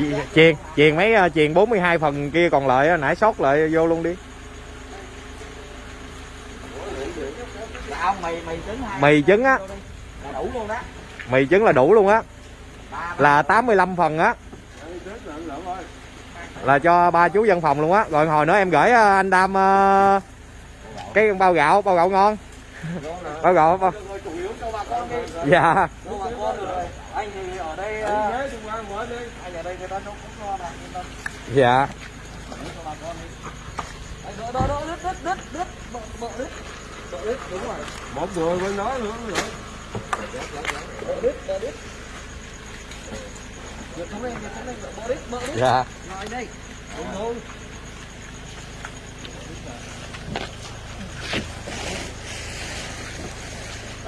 Chi- chiền chiền mấy ờ, chiền 42 phần kia còn lại nãy sót lại vô luôn đi. Mì trứng mì trứng á. Là đủ luôn mì trứng là đủ luôn á. Là 85 phần á. Là cho ba chú văn phòng luôn á. Rồi hồi nữa em gửi ờ, anh đam ờ, cái bao gạo bao gạo ngon bao gạo bao... chủ yếu cho bà con đi. dạ Cho bà con rồi. Anh thì ở đây anh ở đây người ta nấu cũng ngon à, dạ cho bà con đi. Đứt đứt đứt đứt bộ đứt. bộ đứt đúng rồi. một người bên đó nữa nữa Bợ đứt đứt. Giật xuống đây, giật xuống đây, bộ đứt bộ đứt. dạ Rồi đây. Đúng thôi.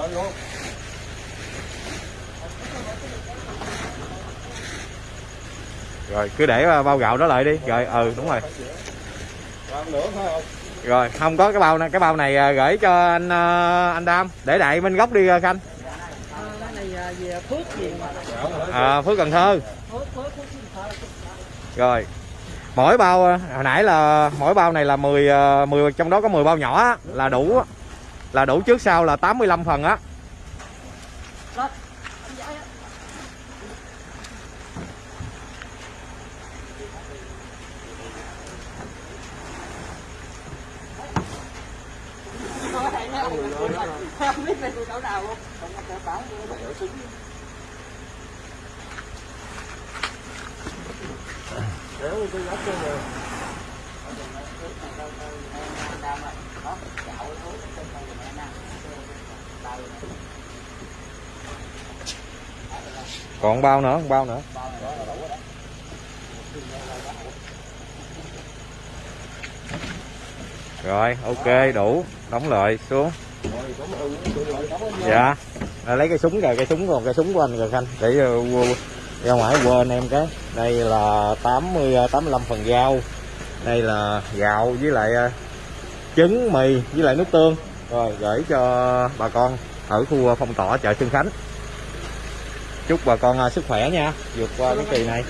Đó luôn rồi cứ để ờ, bao gạo đó lại đi. Rồi ừ đúng rồi. Rồi không có cái bao này cái bao này ờ, gửi cho anh ờ, anh đam. Để đại bên góc đi khanh. Này à, Phước cần thơ. Rồi mỗi bao hồi nãy là mỗi bao này là 10 ờ, 10 trong đó có 10 bao nhỏ là đủ là đủ trước sau là 85 phần á Lên. Á. Không tôi chỗ nào luôn. Không có chỗ bảo tôi đỡ súng. kéo cái góc cho rồi còn bao nữa? Bao nữa? Rồi ok đủ. Đóng lại xuống. Dạ. À, lấy cái súng rồi cái súng còn cái súng của anh rồi khanh. Để ờ, ra ngoài quên em cái. Đây là 80 85 ờ, phần dao. Đây là gạo với lại ờ, trứng mì với lại nước tương rồi, gửi cho bà con ở khu ờ, phong tỏa chợ Xuân Khánh. Chúc bà con ờ, sức khỏe nha, vượt qua cái kỳ này.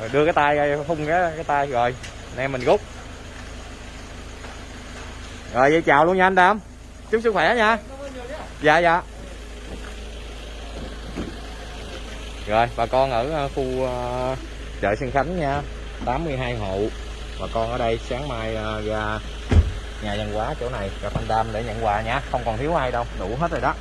Rồi, đưa cái tay ra, phun cái cái tay rồi, anh em mình rút. Rồi, vậy chào luôn nha anh Đam chúc sức khỏe nha. Dạ dạ. Rồi, bà con ở ờ, khu chợ Xuân Khánh nha. 82 hộ. Bà con ở đây sáng mai à, ra nhà văn hóa chỗ này, gặp anh Đam để nhận quà nha. Không còn thiếu ai đâu. Đủ hết rồi đó.